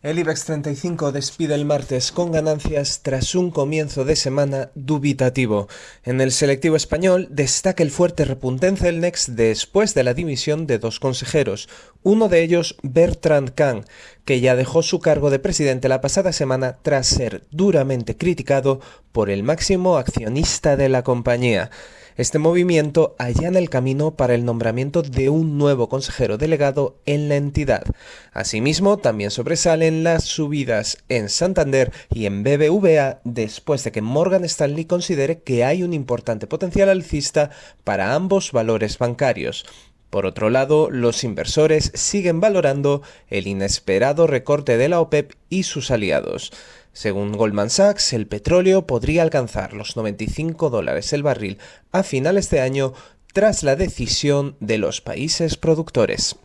El IBEX 35 despide el martes con ganancias tras un comienzo de semana dubitativo. En el selectivo español destaca el fuerte repunte en Celnex después de la dimisión de dos consejeros, uno de ellos Bertrand Kahn, que ya dejó su cargo de presidente la pasada semana tras ser duramente criticado por el máximo accionista de la compañía. Este movimiento allana el camino para el nombramiento de un nuevo consejero delegado en la entidad. Asimismo, también sobresalen las subidas en Santander y en BBVA después de que Morgan Stanley considere que hay un importante potencial alcista para ambos valores bancarios. Por otro lado, los inversores siguen valorando el inesperado recorte de la OPEP y sus aliados. Según Goldman Sachs, el petróleo podría alcanzar los 95 dólares el barril a finales de año tras la decisión de los países productores.